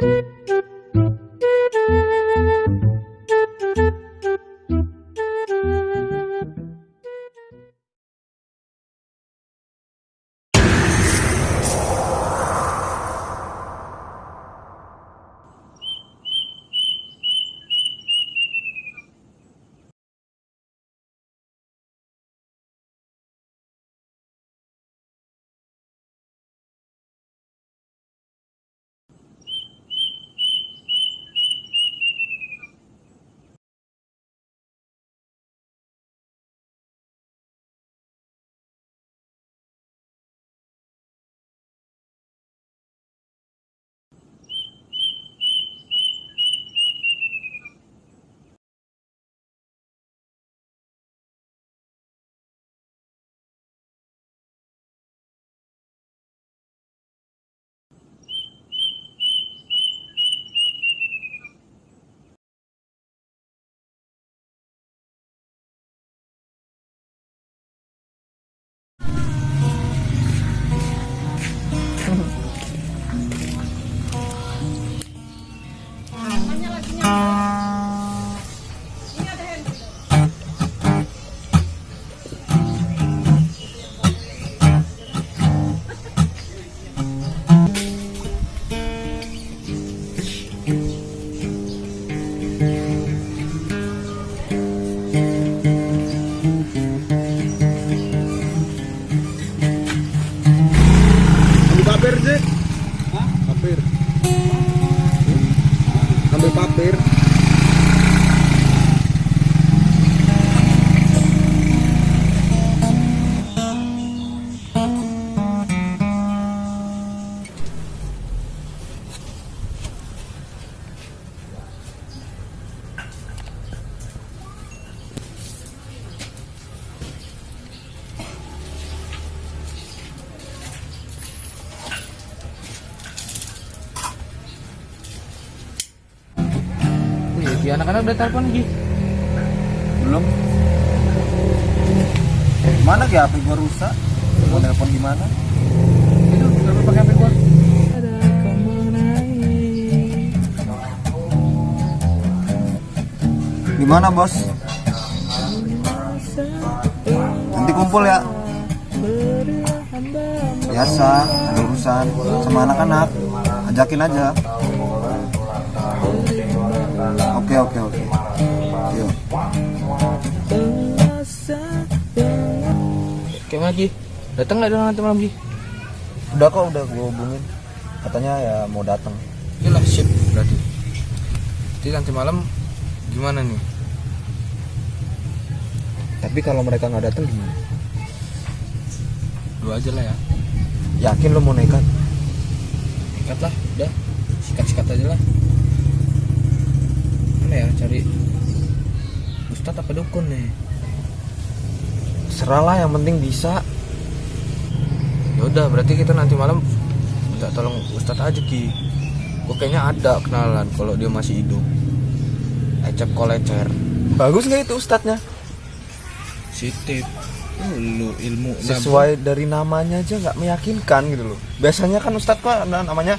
Thank you. Anak-anak udah telepon Gi. Belum. Mana ya HP gua rusak? Mau telepon gimana? Itu telepon pakai HP gua. Gimana bos? Nanti kumpul ya. Biasa, ada urusan sama anak-anak. Ajakin aja. Oke oke oke. Yuk. Kayak mana Gi? Datang nggak nanti malam Gi? Udah kok udah gue hubungin. Katanya ya mau datang. Yalah sip berarti. Jadi nanti malam gimana nih? Tapi kalau mereka nggak datang gimana? Dua aja lah ya. Yakin lo mau nekat? Ikat lah, udah. Sikat-sikat aja lah. Ya cari Ustadz apa dukun nih? Seralah yang penting bisa. Ya udah, berarti kita nanti malam minta tolong Ustadz aja Ki. Gue kayaknya ada kenalan kalau dia masih hidup. Ecep kolecer. Bagus nggak itu ustadznya? Sitip. Lu ilmu Sesuai dari namanya aja nggak meyakinkan gitu loh. Biasanya kan ustadz kok ada namanya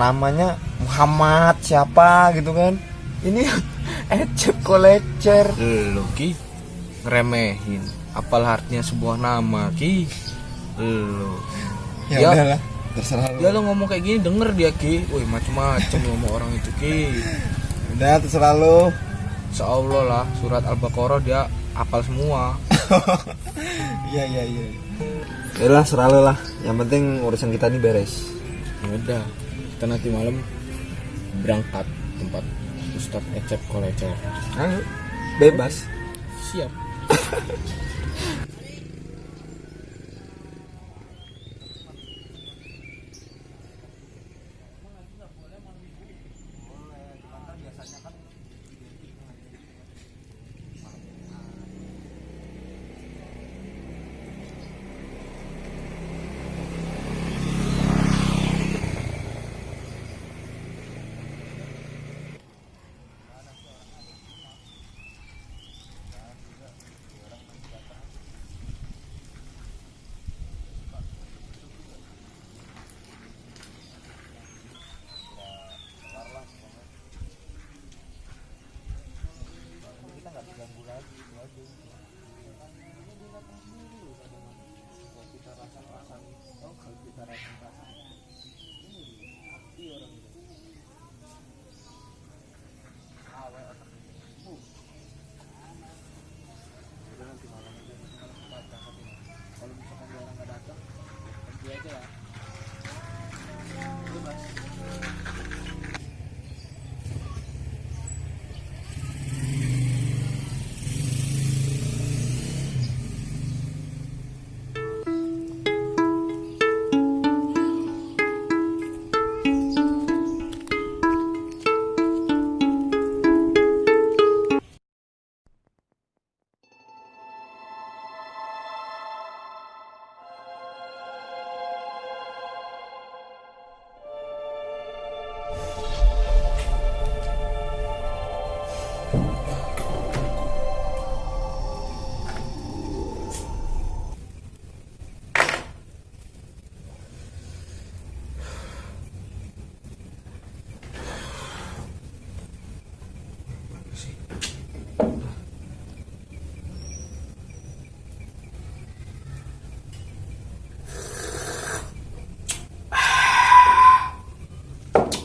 namanya Muhammad siapa gitu kan. Ini Ecep Kolecer. Lu Ki ngeremehin. Apal artinya sebuah nama Ki. Lu. Ya, udahlah, terserah lu. Ya lo ngomong kayak gini denger dia Ki. Wih macem-macem sama orang itu Ki. Udah terserah lu. Insya Allah lah surat Al-Baqarah dia hafal semua. Iya iya iya. Yalah serah lu lah. Yang penting urusan kita ini beres. Ya udah, kita nanti malam berangkat tempat Ustadz Ecep Kolecer. Ayo, bebas. Siap.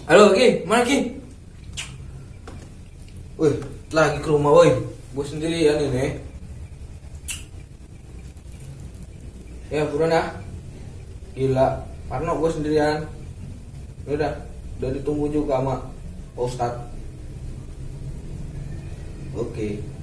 Halo, Ki, mana Ki? Wih, lagi ke rumah, woi. Gue sendirian ini. Ya, buruan ya. Gila, Parno gue sendirian. Ya Udah, udah ditunggu juga sama Pak Ustadz. Oke. Lagi.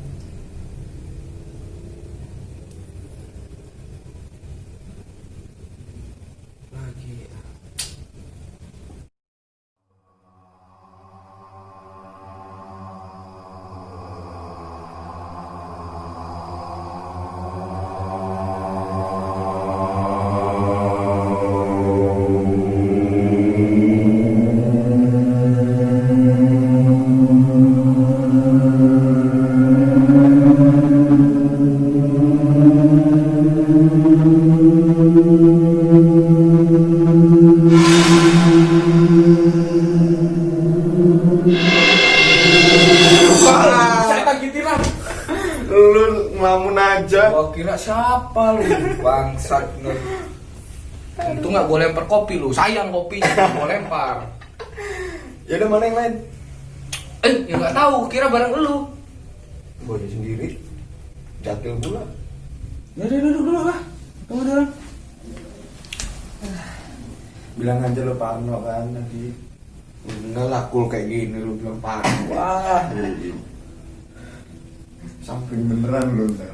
Ngelamun aja. Gua kira siapa lu? Bangsat lu. Untung nggak gue lempar kopi lu. Sayang kopinya, gue lempar. Ya udah mana yang lain? Eh, ya nggak tahu. Kira bareng lu. Gue sendiri. Jakil pula. Ya udah duduk dulu lah. Tunggu dulu. Bilang aja lo Parno kan tadi. Enggak lah, cool kayak gini lu bilang parah. Wah. Samping beneran lo ntar.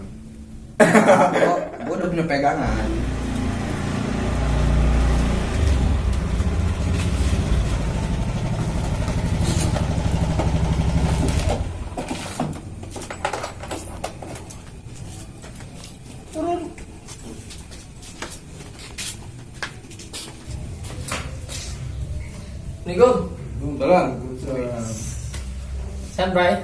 Gue udah punya pegangan. Assalamualaikum. Belang. Sehat, Bray?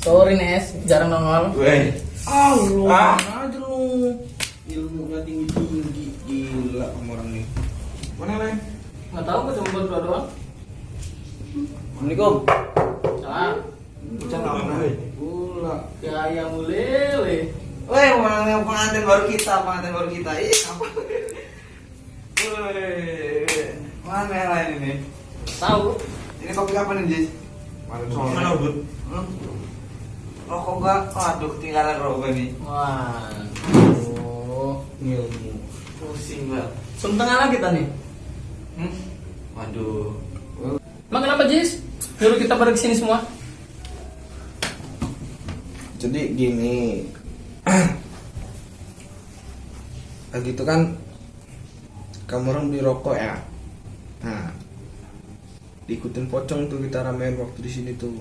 Sorry, Nes. Jarang nongol. Weh. Ah, lu Ah. mana aja lu. Ilmunya tinggi-tinggi. Gila kamu orang ini. Mana lain? Nggak tahu, gue cuma berdua doang. Assalamualaikum. Salam. Bocah mana? Gula. Gaya mulele. Woi, yang pengantin baru kita, pengantin baru kita. Ih, apa? Woi, mana yang lain ini? Tahu? Ini kopi kapan nih, Jis? Mana Mana, Bud? Hmm? Rokok gak? Aduh, ketinggalan rokok nih. Wah. Oh. Ilmu. Pusing banget. Sum tengah kita nih. Hmm? Waduh. Emang kenapa, Jis? Nyuruh kita pada ke sini semua? Jadi gini. Lagi itu kan kamu orang beli rokok ya. Nah, diikutin pocong tuh kita ramein waktu di sini tuh.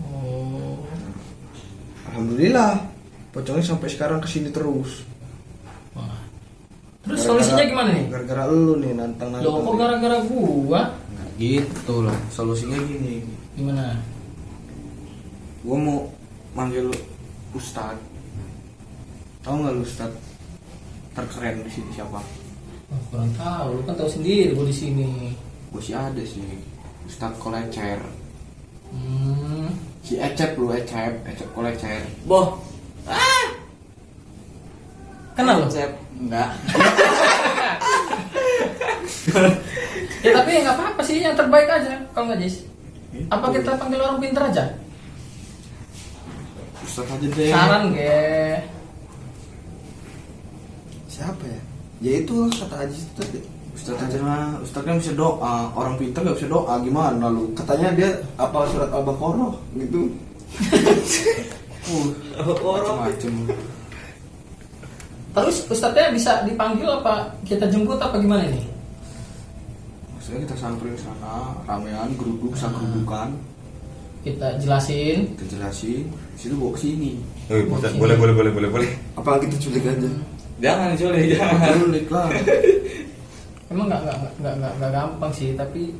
Oh. Alhamdulillah, pocongnya sampai sekarang ke sini terus. Wah. Terus solusinya gimana nih? Gara-gara lu nih nantang nantang. Loh, kok gara-gara gua? Nah, gitu lah. Solusinya gini. Gimana? Gua mau manggil Ustad. Tahu nggak lu Ustad? Terkeren di sini siapa? Oh, kurang tahu. Lu kan tahu sendiri gua di sini. Gue sih ada sih. Ustad Kolecer. Hmm. Si Ecep lu Ecep, Ecep Kolecer. Boh. Kenal lu? Cep. Enggak. Ya tapi nggak apa-apa sih, yang terbaik aja kalau nggak Jis. Apa kita panggil orang pintar aja? Ustad aja deh. Saran ge. Siapa ya? Ya itu kata Aji itu tadi. Ustad aja lah. Ustad kan bisa doa. Orang pintar gak bisa doa. Gimana lu? Katanya dia apa surat Al-Baqarah gitu. Uh, macem-macem. Terus ustadznya bisa dipanggil apa kita jemput apa gimana nih? Maksudnya kita samperin sana, ramean, geruduk, sagerudukan, Kita jelasin. kita jelasin, situ bawa ke sini. Eh, Boleh, boleh, boleh, boleh, boleh, boleh. Apa kita culik aja? Jangan, Juli, jangan. Balik lah. Emang nggak nggak nggak nggak nggak gampang sih, tapi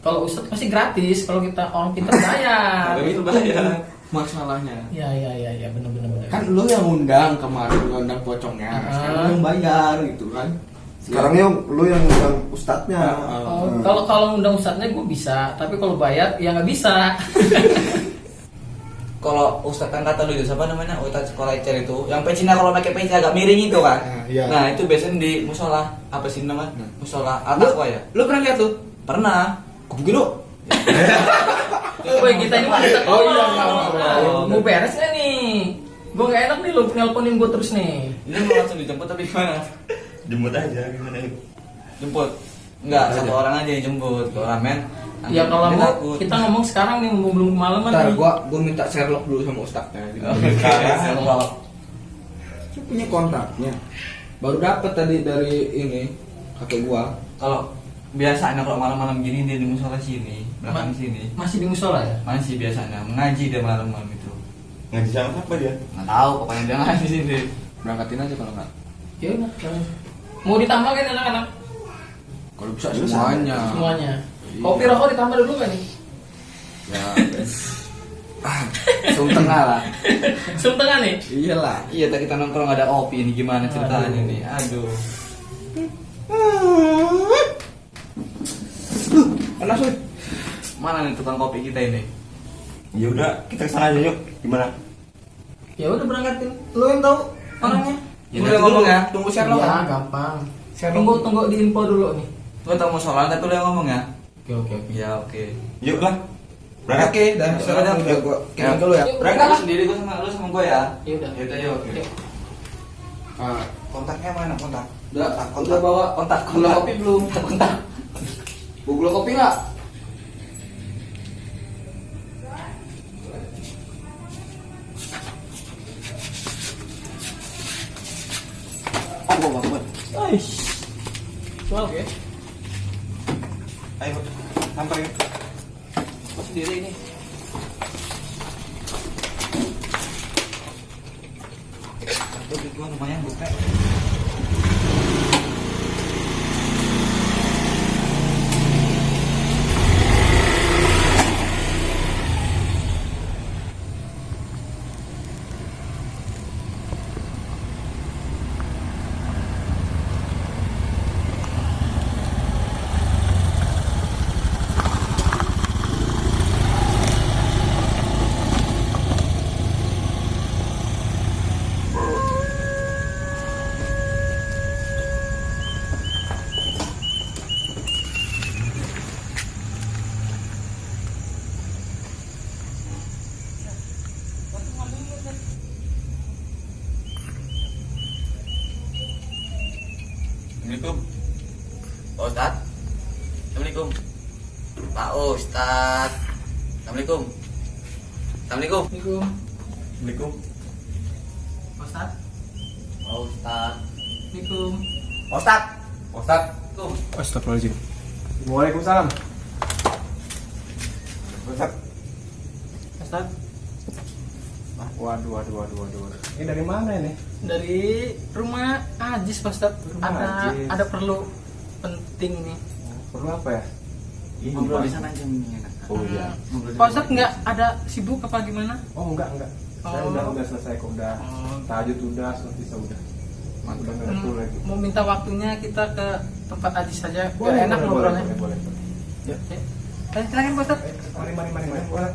kalau ustadz pasti gratis. Kalau kita orang pintar bayar. Tapi itu bayar. Masalahnya. Ya ya ya ya benar benar benar. Kan lu yang undang kemarin, lu undang pocongnya. Sekarang lu yang bayar gitu kan. Sekarang yang lu yang undang ustadznya. Oh, kalau kalau undang ustadznya gue bisa, tapi kalau bayar ya nggak bisa. Kalau Ustadz kan kata dulu itu siapa namanya Ustadz sekolah ecer itu yang pecinya kalau pakai peci agak miring itu kan Nah, iya. nah itu biasanya di musola apa sih namanya Nah. musola Lu, apa ya lu pernah lihat tuh? pernah Gue pikir lu Woi kita ini mau Oh, iya, nggak apa-apa. Mau beres nggak nih? Gue gak enak nih lu nelponin gue terus nih. Ini mau langsung dijemput tapi gimana? Jemput aja gimana. Jemput. Enggak, satu orang aja yang jemput. Kalau ramen. Ya kalau mau takut. kita ngomong sekarang nih mumpung belum kemalaman Ntar nih. gua gua minta Sherlock dulu sama Ustadznya. Oke, Sherlock. Saya punya kontaknya. Baru dapat tadi dari ini kakek gua. Kalau biasanya kalau malam-malam gini dia di musola sini, belakang Ma- sini. Masih di musola ya? Masih biasanya mengaji dia malam-malam itu. Ngaji sama apa dia? Nggak tahu, pokoknya dia ngaji sini. Berangkatin aja kalau nggak. Ya udah. Mau ditambah kan anak-anak Kalau bisa semuanya. semuanya. Iya. Kopi rokok ditambah dulu kan nih? Ya. Sum tengah lah. Sum tengah nih. Iyalah. Iya, tadi kita nongkrong ada kopi ini gimana ceritanya Aduh. nih? Aduh. Panas woi. Mana nih tukang kopi kita ini? Ya udah kita ke sana aja yuk. Gimana? Ya udah berangkatin. Lu yang tahu orangnya? Ya, Udah ngomong ya. Tunggu Sherlock. Ya gampang. Sherlock. Tunggu tunggu di info dulu nih. Gua tau mau sholat tapi lu yang ngomong ya? Oke oke oke. Iya, oke. Yuk lah. Berangkat. Oke, dah. Ya, Sherlock udah. gua kirim dulu ya. Yuk, Berangkat lu sendiri gua sama lu sama gua ya. Ya udah. Ya udah, yuk. Yuk. Ah, kontaknya mana kontak? Udah, kontak. udah bawa kontak Gula kontak. kopi belum? kontak. Bu gula kopi nggak? Oh, banget. Aish. Oke. Ayo. Yuk. Gua sendiri ini. Gua lumayan buka. Assalamualaikum. Pak Ustad. Assalamualaikum. Pak Ustad. Assalamualaikum. Assalamualaikum. Assalamualaikum. Assalamualaikum. Ustaz. Pak Ustad. Assalamualaikum. Ustad. Ustad. Assalamualaikum. Astagfirullahaladzim. Waalaikumsalam. Ustad. Ustaz. Waduh, waduh, waduh, waduh. Ini dari mana ini? Dari rumah Ajis Pak Ustaz. Rumah Ada Ajis. ada perlu penting nih. Perlu apa ya? Ini Ngobrol di sana aja nih enak. Oh iya. Pak. Ustaz nggak ada sibuk apa gimana? Oh enggak, enggak. Saya Oh. udah udah selesai kok udah. Oh. Tahajud udah, sholat isya udah. Mantap. Udah nggak perlu lagi. Mau minta waktunya kita ke tempat Ajis saja. Biar Boleh, enak boleh, ngobrolnya. boleh, boleh, boleh. Ya. Oke. Eh, silakan Pak Ustaz. Mari, mari, mari, mari. Boleh.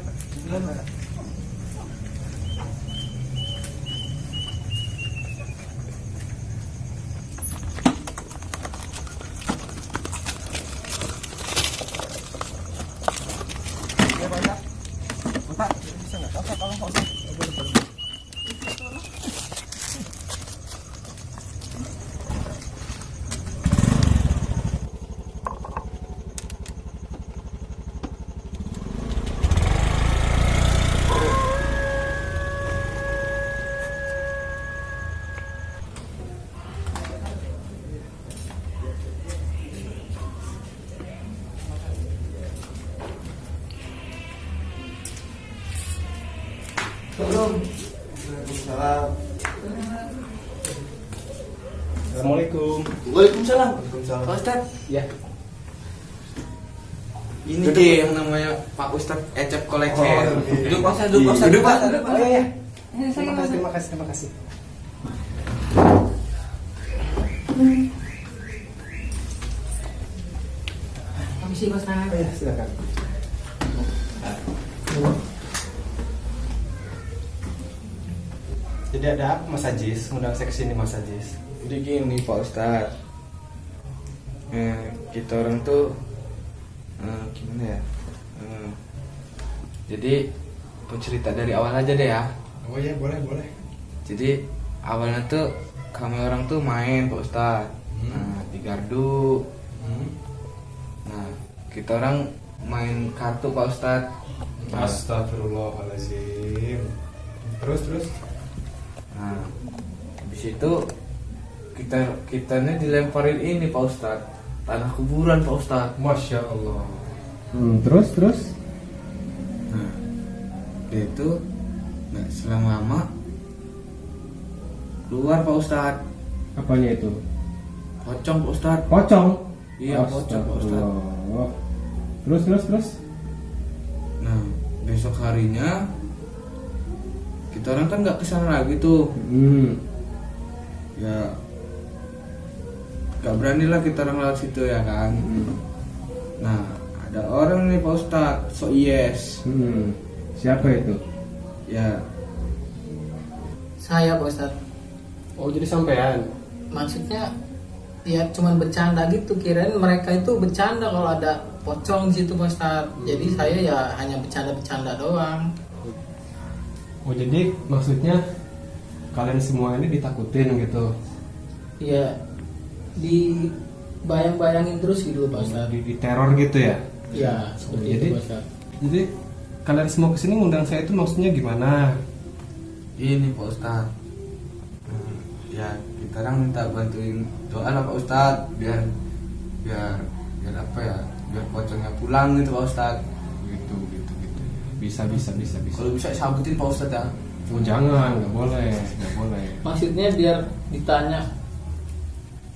Assalamualaikum. Waalaikumsalam. Waalaikumsalam. Pak Ustad. Ya. Ini Duduk. Ki yang namanya Pak Ustadz Ecep Kolektor. Oh, iya. Duduk Pak Ustad, duduk Pak Ustad. Duduk, Pak. Duduk, Pak. Oh, iya, iya. Eh, Terima kasih, terima kasih, terima kasih. Permisi Pak Ustaz. Oh, iya, silakan. Jadi ada apa Mas Ajis? Undang saya ke sini Mas Ajis. Jadi gini Pak Ustadz. Eh, kita orang tuh eh, gimana ya? Hmm. Jadi aku cerita dari awal aja deh ya. Oh iya boleh boleh. Jadi awalnya tuh kami orang tuh main Pak Ustadz. Hmm. Nah di gardu. Hmm. Nah kita orang main kartu Pak Ustadz. Nah, Astagfirullahaladzim. Terus terus. Nah, habis itu kita kitanya dilemparin ini Pak Ustadz tanah kuburan Pak Ustadz. Masya Allah. Hmm, terus terus Nah, dia itu nggak selang lama keluar Pak Ustadz. apanya itu? Pocong Pak Ustadz. Pocong. Iya, pocong, Pak. Astagfirullah. Terus terus terus. Nah, besok harinya orang kan nggak ke sana lagi tuh. Hmm. Ya, nggak berani lah kita orang lewat situ ya kan. Nah, ada orang nih Pak Ustadz, so yes. Hmm. Siapa itu? Ya, Saya Pak Ustadz. Oh jadi sampean. Maksudnya ya cuman bercanda gitu kirain mereka itu bercanda kalau ada pocong di situ Pak Ustadz. Jadi saya ya hanya bercanda-bercanda doang. Oh jadi maksudnya kalian semua ini ditakutin gitu. Ya di bayang-bayangin terus gitu Pak Ustadz. Di, di teror gitu ya. Ya seperti Jadi itu Pak jadi kalian semua ke sini ngundang saya itu maksudnya gimana? ini Pak Ustadz. Hmm, Ya, kita orang minta bantuin doa lah Pak Ustadz biar biar biar apa ya? Biar pocongnya pulang gitu Pak Ustadz. Gitu, gitu, gitu. Bisa bisa bisa bisa. Kalau bisa sabutin Pak Ustadz ya. Oh jangan, nggak boleh, nggak boleh. Maksudnya biar ditanya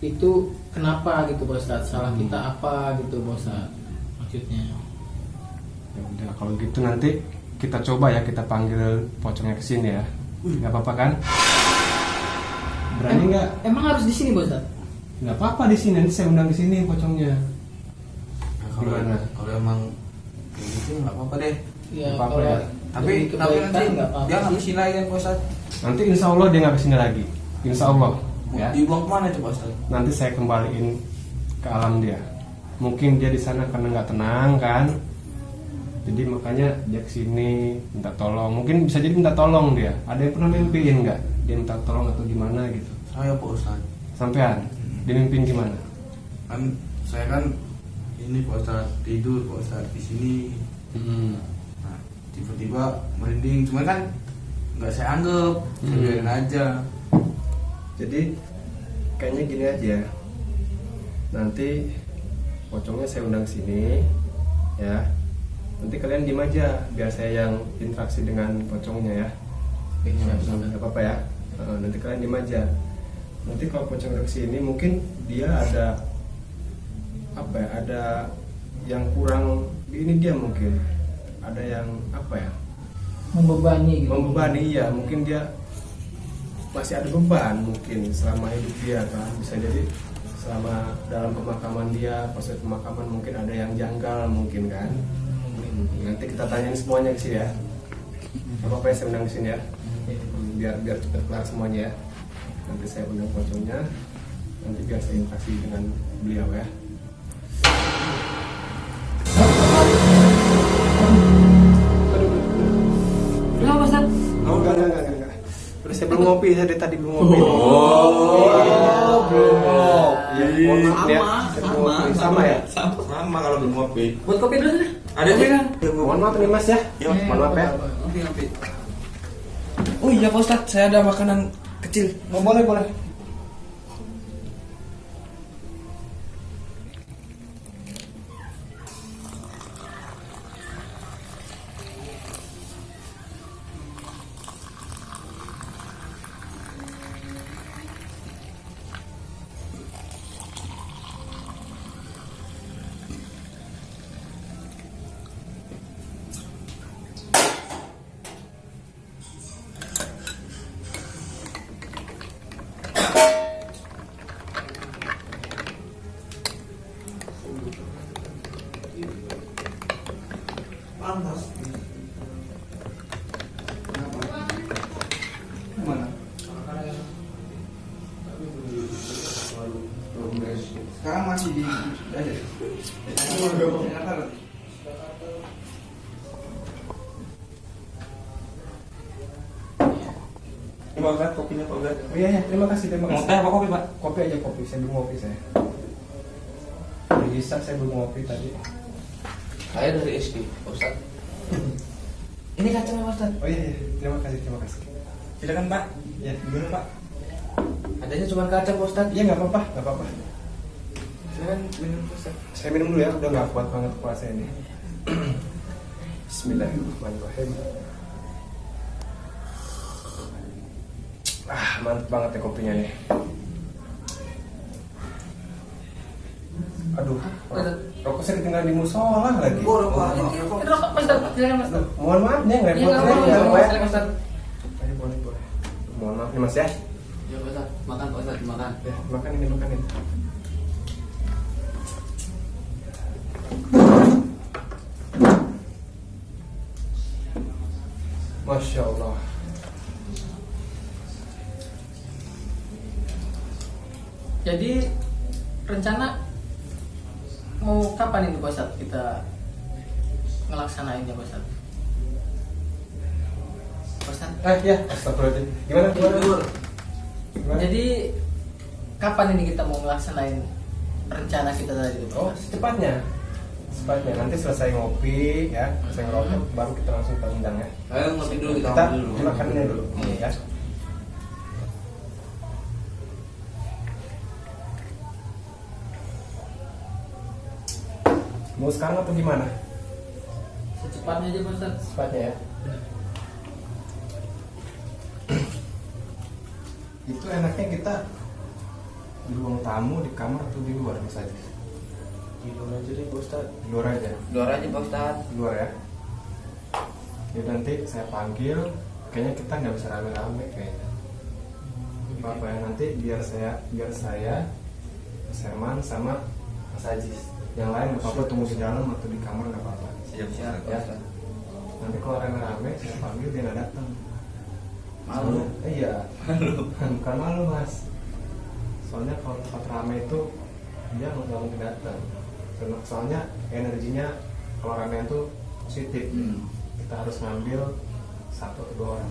itu kenapa gitu Pak Ustadz. Salah kita apa gitu Pak Ustadz. Maksudnya. Ya udah kalau gitu nanti kita coba ya kita panggil pocongnya ke sini ya. Nggak apa-apa kan? Berani Em- nggak? Emang harus di sini Pak Ustadz? Nggak apa-apa di sini nanti saya undang ke sini pocongnya. Nah, kalau kalau emang kayak gitu nggak apa-apa deh. Ya, apa-apa ya. Tapi tapi nanti nggak apa-apa dia nggak ke sini lagi kan Pak Ustadz. Nanti insya Allah dia nggak ke sini lagi. Insya Allah. Ya. Dibuang ke mana itu Pak Ustadz? Nanti saya kembaliin ke alam dia. Mungkin dia di sana karena nggak tenang kan. Jadi makanya dia ke sini minta tolong. Mungkin bisa jadi minta tolong dia. Ada yang pernah mimpiin nggak? Dia minta tolong atau gimana gitu. Saya Pak Ustadz. Sampean, dia mimpiin gimana? Kan saya kan ini Pak Ustadz tidur Pak Ustadz di sini. Hmm. Tiba-tiba merinding cuman kan nggak saya anggap Hmm. biarin aja Jadi kayaknya gini aja. Nanti pocongnya saya undang sini ya. Nanti kalian diem aja biar saya yang interaksi dengan pocongnya ya. Nggak apa-apa ya. Nanti kalian diem aja. Nanti kalau pocong udah ke sini mungkin dia ada apa ya? Ada yang kurang ini dia mungkin. Ada yang apa ya? Membebani gitu. membebani ya mungkin dia masih ada beban mungkin selama hidup dia kan? Bisa jadi selama dalam pemakaman dia proses pemakaman mungkin ada yang janggal mungkin kan? Nanti kita tanyain semuanya ke sini ya. Apa apa ya saya undang ke sini ya. Hmm, biar biar cepat kelar semuanya ya. Nanti saya undang pocongnya. Nanti biar saya interaksi dengan beliau ya Kenapa Pak Ustadz? Oh enggak enggak enggak saya belum ngopi, saya dari tadi belum ngopi. Oh, belum ngopi. Iya, ya. Sama, sama, sama ya. Sama, sama kalau belum ngopi. Buat kopi dulu deh. Ada sih kan? Mohon maaf nih Mas ya. Yuk, Mohon maaf ya. Ngopi, ngopi. oh iya Pak Ustadz saya ada makanan kecil Oh, boleh boleh. sekarang masih di Terima kasih kopinya Pak Ustaz. Oh, iya, iya, terima kasih, terima kasih. Mau teh apa kopi, Pak? Kopi aja kopi, saya belum kopi saya. Bisa saya belum kopi tadi. Saya dari SD, Ustaz. Ini kacangnya Ustaz. Oh iya, iya, terima kasih, terima kasih. Silakan Pak. Ya, gimana Pak? Adanya cuma kacang Ustaz. Iya, nggak apa-apa, nggak apa-apa. Silakan minum. Saya minum dulu ya, udah nggak kuat banget puasa ini. Bismillahirrahmanirrahim. Ah, mantep banget ya kopinya nih. Aduh, rok- rokok saya ketinggalan di musola lagi. Oh, rokok. Rokok silakan Mas. Aduh, mohon maaf nih, nggak nggak repot apa-apa, nggak Pak apa-apa, ya. silakan Ustadz. Ayo, boleh, boleh. Mohon maaf nih Mas ya. Ya Pak Ustad. Makan Pak Ustad, makan. Ya, makan ini, makan ini. Masya Allah. Jadi rencana mau kapan ini Pak Ustadz kita ngelaksanainnya Pak Ustadz? Pak Ustadz, Eh, ya, astagfirullahaladzim. Gimana, gimana? Gimana? Jadi kapan ini kita mau ngelaksanain rencana kita tadi itu Oh, secepatnya. Secepatnya. Nanti selesai ngopi, ya, selesai ngerokok, baru kita langsung kita undang ya. Ayo ngopi dulu kita Kita dulu. makannya dulu, ya. Mau sekarang atau gimana? Secepatnya aja Pak Ustadz. Secepatnya ya. Itu enaknya kita di ruang tamu, di kamar atau di luar Mas Di luar aja deh Pak Ustad. Di luar aja. Luar aja Pak Ustad. Di luar ya. Ya nanti saya panggil, kayaknya kita nggak bisa rame-rame kayaknya. Apa ya nanti biar saya biar saya Mas Herman sama Mas Aziz. Yang lain nggak apa-apa tunggu di dalam atau di kamar nggak apa-apa. Siap siap Ya. Nanti kalau rame-rame saya panggil dia nggak datang. Malu. Soalnya- iya. Bukan malu mas. Soalnya kalau tempat rame itu dia nggak mungkin datang. Karena soalnya energinya kalau rame itu positif. Hmm. Kita harus ngambil satu atau dua orang.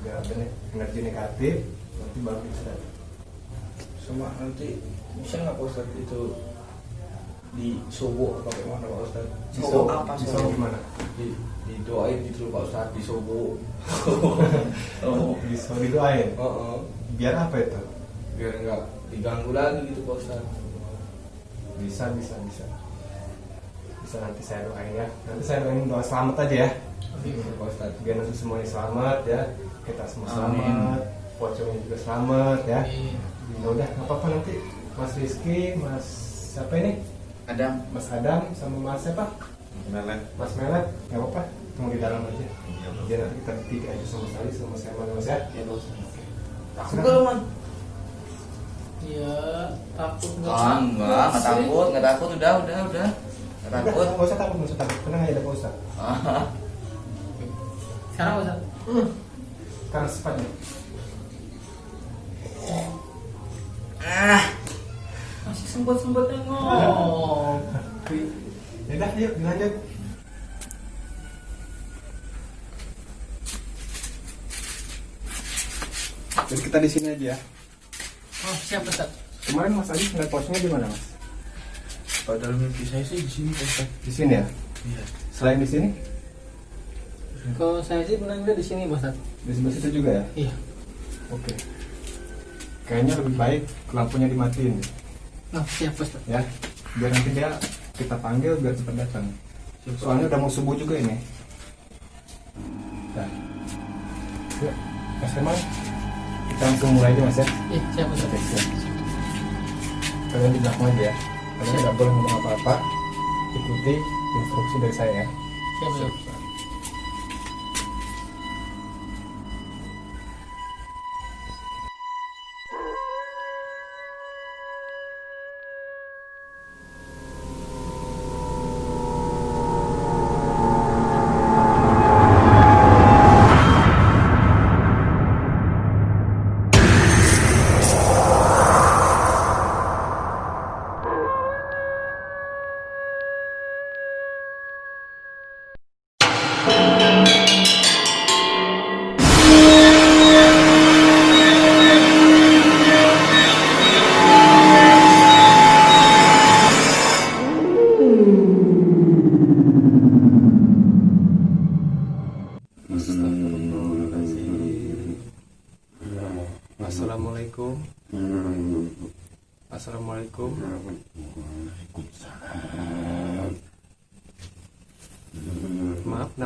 Biar ada ne- energi negatif nanti baru bisa. Sama nanti bisa nggak Pak itu di sobo apa gimana Pak Ustad? Di Solo- apa di? Solo gimana? Di didoain gitu Pak Ustad di sobo. Oh. Di Solo didoain. Oh, oh. Biar apa itu? biar nggak diganggu lagi gitu Pak Ustad. Bisa bisa bisa. Bisa nanti saya doain ya. Nanti saya doain doa selamat aja ya. Pak Ustad. biar nanti semuanya selamat ya kita semua Amin. selamat pocongnya juga selamat ya Amin. ya udah nggak apa-apa nanti Mas Rizky Mas siapa ini Adam. Mas Adam sama Mas siapa Melet. Mas Melet nggak apa-apa tunggu di dalam aja biar nanti kita bertiga aja sama sekali sama Herman Mas ya Ya. Takut lu man? Ya takut nggak? Ah, enggak, enggak takut, enggak takut, udah, udah, udah. Enggak takut. nggak usah takut nggak usah takut. Tenang aja ada Pak Ustadz Ah, Sekarang Pak Ustadz. karena sifatnya Ah, Masih sempet-sempetnya ngomong. ya udah yuk dilanjut. Jadi kita di sini aja ya Oh, siap kemarin Mas Adi ngeliat pocongnya di mana Mas? Padahal mimpi saya sih di sini di sini ya? Iya. selain di sini? Kalau saya sih pernah lihat di sini Pak Ustadz. di sebelah situ juga ya? Iya. oke. Kayaknya lebih baik lampunya dimatiin. Oh, siap Pak Ustadz. ya. Biar nanti dia kita panggil biar cepat datang. Soalnya udah mau subuh juga ini. Nah yuk mas kita langsung mulai aja mas ya? Iya, siap oke siap. Kalian di belakang aja ya. Kalian nggak boleh ngomong apa-apa. Ikuti instruksi dari saya ya. Siap, siap.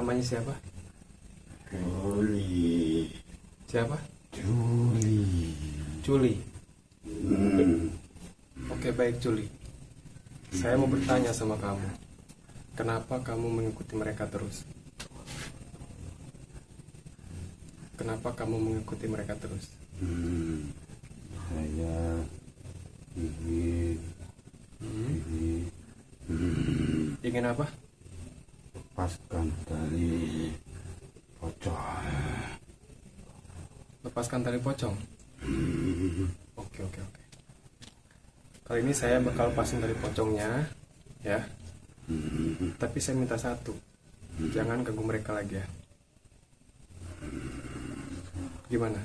Namanya siapa? Juli. Siapa? Juli. Juli. Hmm. Oke baik Juli. Saya mau bertanya sama kamu. Kenapa kamu mengikuti mereka terus? Kenapa kamu mengikuti mereka terus? Hmm. Saya ingin ingin hmm, Ingin apa? Lepaskan tali pocong. Lepaskan tali pocong. Hmm. Oke oke oke. Kali ini saya bakal lepasin tali pocongnya, ya. Hmm. Tapi saya minta satu, jangan ganggu mereka lagi ya. Gimana?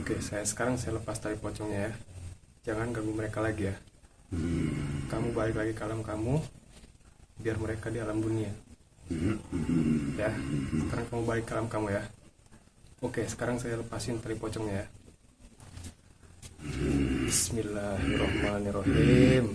Oke, saya sekarang saya lepas tali pocongnya ya. Jangan ganggu mereka lagi ya. Kamu balik lagi ke alam kamu, biar mereka di alam dunia. Ya, sekarang kamu balik ke alam kamu ya. Oke, sekarang saya lepasin tali pocongnya ya. Bismillahirrahmanirrahim.